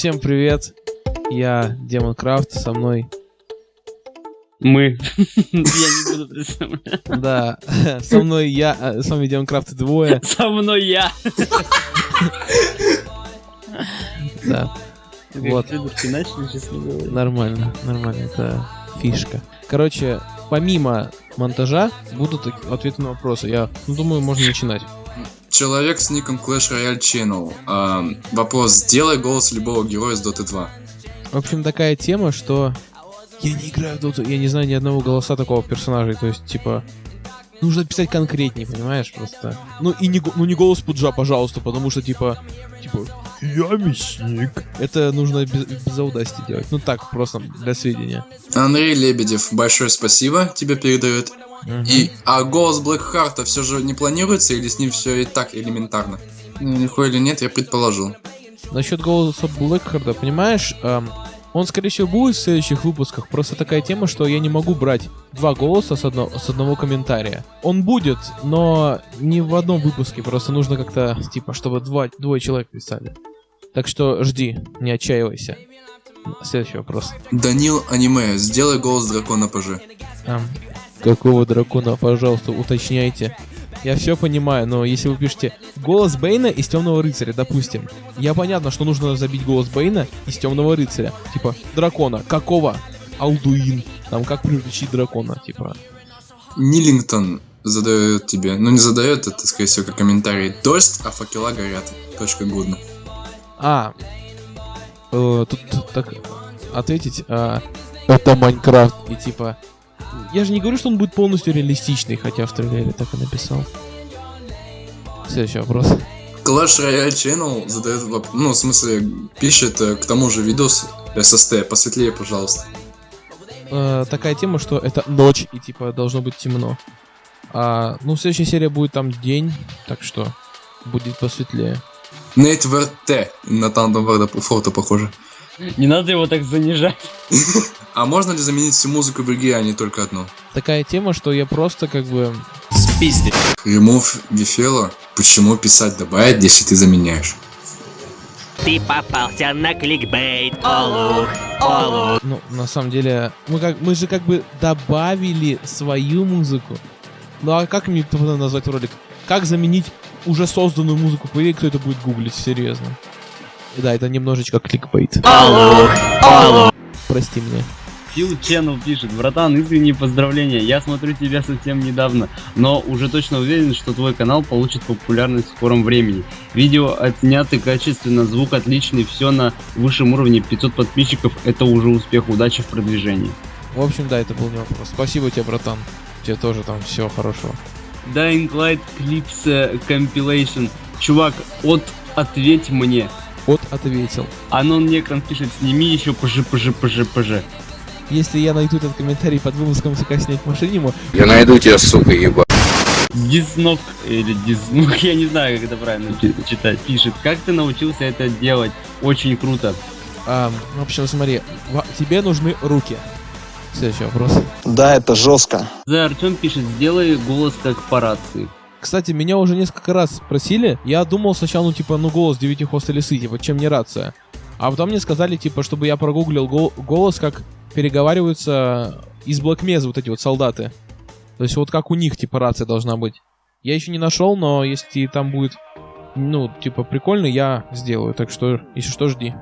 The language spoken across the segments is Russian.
Всем привет, я Демон Крафт, со мной... Мы. Я не буду представлять. Да, со мной я, э, с вами Демон Крафт двое. Со мной я. Да, Вот. Нормально, нормально, это фишка. Короче, помимо монтажа будут ответы на вопросы. Я ну, думаю, можно начинать. Человек с ником Clash Royale Channel. А, вопрос. Сделай голос любого героя с Dota 2. В общем, такая тема, что я не играю в доту, я не знаю ни одного голоса такого персонажа, то есть, типа, нужно писать конкретнее, понимаешь, просто. Ну и не, ну не голос Пуджа, пожалуйста, потому что, типа, типа, я мясник. Это нужно без, без аудасти делать. Ну так, просто для сведения. Андрей Лебедев, большое спасибо тебе передает. И, а голос Блэкхарта все же не планируется или с ним все и так элементарно? Ну, легко или нет, я предположил. Насчет голоса Блэкхарда, понимаешь, эм, он, скорее всего, будет в следующих выпусках. Просто такая тема, что я не могу брать два голоса с, одно- с одного комментария. Он будет, но не в одном выпуске. Просто нужно как-то, типа, чтобы два, двое человек писали. Так что жди, не отчаивайся. Следующий вопрос. Данил Аниме, сделай голос дракона ПЖ. Ам, какого дракона, пожалуйста, уточняйте. Я все понимаю, но если вы пишете голос Бейна из Темного рыцаря, допустим, я понятно, что нужно забить голос Бейна из Темного рыцаря. Типа, дракона. Какого? Алдуин. Там как приручить дракона, типа. Нилингтон задает тебе, ну не задает, это скорее всего как комментарий. Дождь, а факела горят. Точка гудно. А, э, тут так ответить, а, это Майнкрафт. И типа, я же не говорю, что он будет полностью реалистичный, хотя в трейлере так и написал. Следующий вопрос. Clash Royale Channel задает вопрос, ну, в смысле, пишет э, к тому же видос SST, посветлее, пожалуйста. э, такая тема, что это ночь и типа должно быть темно. А, ну, следующая серия будет там день, так что будет посветлее. Нейт ВРТ на Тандом фото похоже. Не надо его так занижать. А можно ли заменить всю музыку в игре, а не только одну? Такая тема, что я просто как бы... Ремов Гефела. Почему писать добавить, если ты заменяешь? Ты попался на кликбейт, олух, олух. Ну, на самом деле, мы, как, мы же как бы добавили свою музыку. Ну а как мне потом назвать ролик? Как заменить уже созданную музыку? По идее, кто это будет гуглить, серьезно. Да, это немножечко кликбейт. Олух, олух. Прости меня. Фил Channel пишет, братан, искренние поздравления. Я смотрю тебя совсем недавно, но уже точно уверен, что твой канал получит популярность в скором времени. Видео отсняты качественно, звук отличный, все на высшем уровне, 500 подписчиков, это уже успех, удачи в продвижении. В общем, да, это был не вопрос. Спасибо тебе, братан. Тебе тоже там всего хорошего. Dying Light Clips э, Compilation. Чувак, от ответь мне. Вот ответил. Анон Некрон пишет, сними еще пж пж пж пж. Если я найду этот комментарий под выпуском как снять машиниму, Я найду тебя, сука, еба. Дизнок или Дизнук, я не знаю, как это правильно читать, пишет. Как ты научился это делать? Очень круто. а, в общем, смотри, тебе нужны руки. Следующий вопрос. Да, это жестко. За Артем пишет, сделай голос как по рации. Кстати, меня уже несколько раз спросили. Я думал сначала, ну, типа, ну, голос девятихвостой лисы, типа, чем не рация. А потом мне сказали, типа, чтобы я прогуглил гол- голос, как переговариваются из Mesa вот эти вот солдаты. То есть вот как у них, типа, рация должна быть. Я еще не нашел, но если там будет, ну, типа, прикольно, я сделаю. Так что, если что, жди.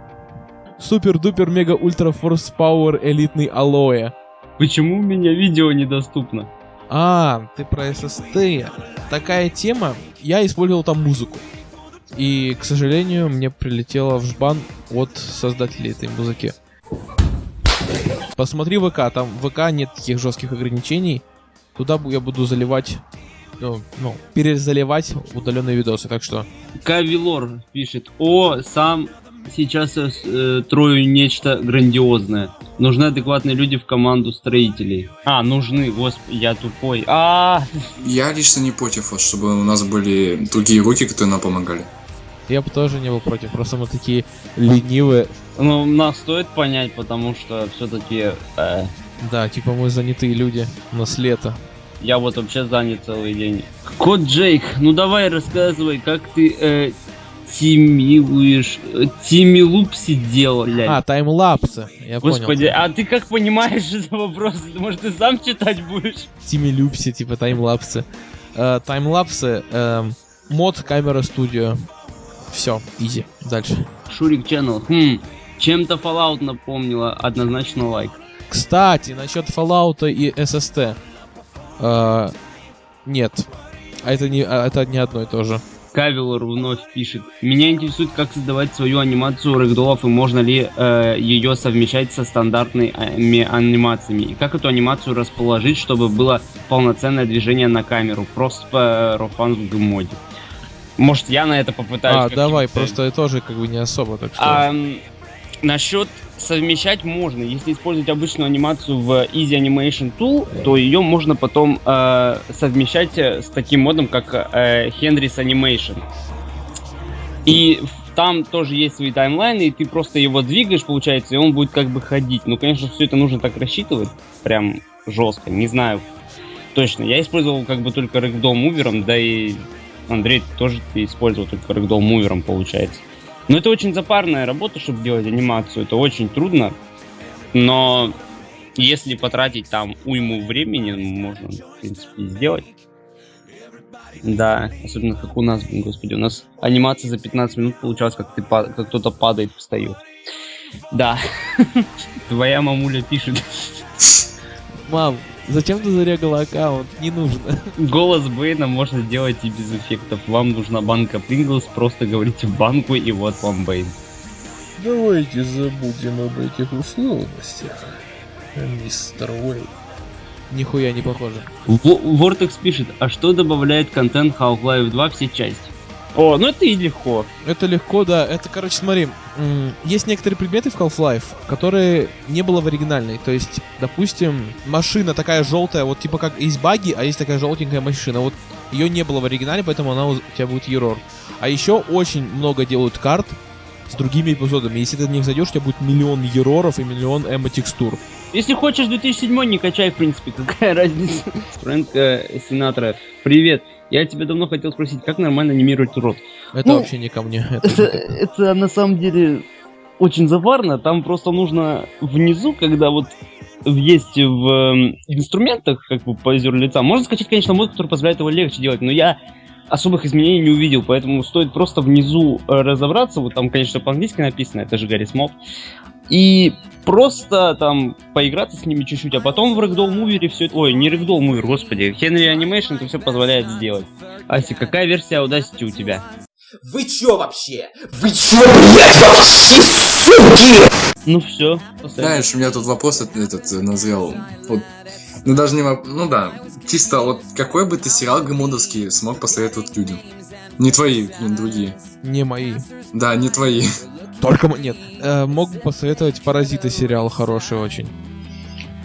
Супер-дупер мега ультра форс пауэр элитный алоэ. Почему у меня видео недоступно? А, ты про SST. Такая тема. Я использовал там музыку. И, к сожалению, мне прилетело в жбан от создателей этой музыки. Посмотри ВК, там в ВК нет таких жестких ограничений. Туда я буду заливать, ну, ну, перезаливать удаленные видосы, так что... Кавилор пишет, о, сам сейчас э, трою нечто грандиозное. Нужны адекватные люди в команду строителей. А, нужны, господи, я тупой. А, Я лично не против, вот, чтобы у нас были другие руки, которые нам помогали. Я бы тоже не был против, просто мы такие ленивые. ну, нас стоит понять, потому что все-таки Да, типа мы занятые люди, у нас лето. Я вот вообще занят целый день. Кот Джейк, ну давай рассказывай, как ты э, тимилуешь, э, тимилупси делал, блядь. А, таймлапсы, я Господи, понял. а ты как понимаешь этот вопрос? Может, ты сам читать будешь? Тими Люпси, типа таймлапсы. Э, таймлапсы, эм, мод камера студио. Все, изи. Дальше. Шурик Channel. Хм, чем-то Fallout напомнила, однозначно лайк. Кстати, насчет Fallout и SST. Э, нет. А это не, а это не одно и то же. Кавилор вновь пишет. Меня интересует, как создавать свою анимацию рэгдолов и можно ли э, ее совмещать со стандартными анимациями. И как эту анимацию расположить, чтобы было полноценное движение на камеру. Просто по рофан в гмоде. Может, я на это попытаюсь. а, давай, э, просто я тоже как бы не особо, так что... А, насчет совмещать можно. Если использовать обычную анимацию в Easy Animation Tool, то ее можно потом э, совмещать э, с таким модом, как э, Henry's Animation. И там тоже есть свои таймлайны, и ты просто его двигаешь, получается, и он будет как бы ходить. Ну, конечно, все это нужно так рассчитывать, прям жестко. Не знаю точно. Я использовал как бы только Ragdoll мувером, да и Андрей тоже ты использовал только Ragdoll мувером, получается. Но это очень запарная работа, чтобы делать анимацию. Это очень трудно. Но если потратить там уйму времени, можно, в принципе, сделать. Да, особенно как у нас, господи, у нас анимация за 15 минут получалась, как, как кто-то падает, встает. Да. Твоя мамуля пишет. Мам, зачем ты зарегала аккаунт? Не нужно. Голос Бэйна можно делать и без эффектов. Вам нужна банка Принглс, просто говорите в банку, и вот вам Бэйн. Давайте забудем об этих условностях, мистер Уэй. Нихуя не похоже. Вортекс пишет, а что добавляет контент Half-Life 2 все части? О, ну это и легко. Это легко, да. Это, короче, смотри, есть некоторые предметы в Half-Life, которые не было в оригинальной. То есть, допустим, машина такая желтая, вот типа как есть баги, а есть такая желтенькая машина. Вот ее не было в оригинале, поэтому она у тебя будет ерор. А еще очень много делают карт с другими эпизодами. Если ты в них зайдешь, у тебя будет миллион ероров и миллион эмо-текстур. Если хочешь 2007 не качай, в принципе, какая разница. Фрэнк э, Синатра, привет. Я тебя давно хотел спросить, как нормально анимировать рот? Это Ну, вообще не ко мне. Это Это, это на самом деле очень заварно. Там просто нужно внизу, когда вот есть в эм, инструментах, как бы позер лица, можно скачать, конечно, мод, который позволяет его легче делать, но я особых изменений не увидел, поэтому стоит просто внизу э, разобраться, вот там, конечно, по-английски написано, это же Гарри Смол, и просто там поиграться с ними чуть-чуть, а потом в Ragdoll Mover все это... Ой, не Ragdoll Mover, господи, Henry Animation это все позволяет сделать. Аси, какая версия Audacity у тебя? Вы чё вообще? Вы чё, блядь, вообще, суки? Ну все, Знаешь, у меня тут вопрос этот, этот э, назрел. Вот, ну даже не воп- ну да, чисто вот какой бы ты сериал гамодовский смог посоветовать людям? Не твои, блин, другие. не мои. Да, не твои. Только нет. Э, мог бы посоветовать Паразиты сериал хороший очень.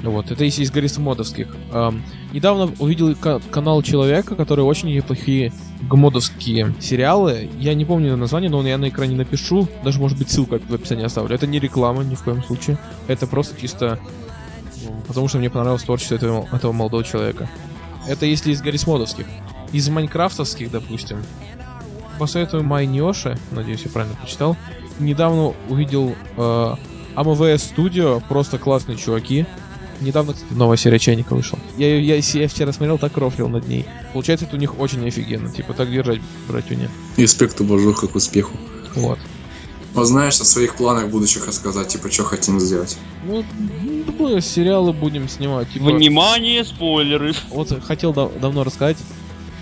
Вот, это если из Гаррисмодовских. Эм, недавно увидел ка- канал человека, который очень неплохие гмодовские сериалы. Я не помню название, но я на экране напишу. Даже, может быть, ссылку в описании оставлю. Это не реклама ни в коем случае. Это просто чисто... Потому что мне понравилось творчество этого, этого молодого человека. Это если из Гаррисмодовских. Из майнкрафтовских, допустим. Посоветую Майнёши, надеюсь, я правильно прочитал. Недавно увидел э, AMVS Studio, просто классные чуваки. Недавно, кстати, новая серия Чайника вышла. Я, я, я вчера смотрел, так рофлил над ней. Получается, это у них очень офигенно. Типа, так держать, братюня. Респект уважуха к успеху. Вот. Вот знаешь, о своих планах будущих рассказать, типа, что хотим сделать. Ну, думаю, сериалы будем снимать. Типа, Внимание, спойлеры. Вот хотел дав- давно рассказать,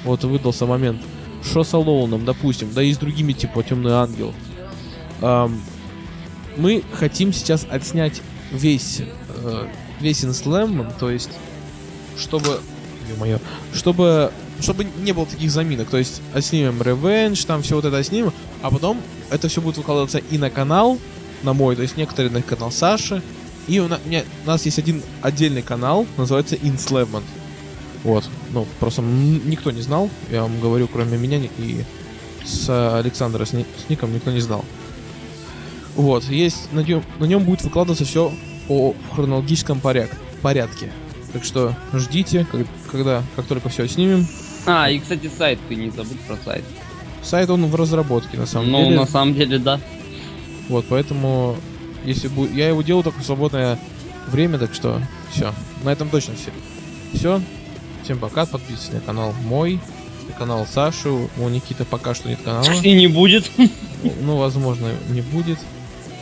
вот выдался момент. Что с Алоуном, допустим, да и с другими, типа Темный Ангел. Ам, мы хотим сейчас отснять весь, э, весь Инслэм, то есть, чтобы, ё-моё, чтобы, чтобы не было таких заминок, то есть, отснимем Revenge, там все вот это снимем, а потом это все будет выкладываться и на канал, на мой, то есть некоторые на канал Саши, и у, на- у меня- у нас есть один отдельный канал, называется Инслэвмент. Вот, ну, просто никто не знал, я вам говорю, кроме меня и с Александра с, ни- с ником никто не знал. Вот, есть, на нем, на нем будет выкладываться все по хронологическом порядке, порядке. Так что ждите, как- когда, как только все снимем. А, и, кстати, сайт, ты не забудь про сайт. Сайт он в разработке, на самом Ну, деле. на самом деле, да. Вот, поэтому, если бы... Я его делал только в свободное время, так что все. На этом точно все. Все. Всем пока, подписывайтесь на канал мой, на канал Саши. У Никиты пока что нет канала. И не будет. Ну, возможно, не будет.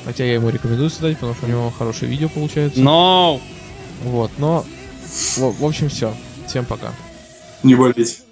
Хотя я ему рекомендую создать, потому что у него хорошее видео получается. Но! Вот, но... В, в общем, все. Всем пока. Не болеть.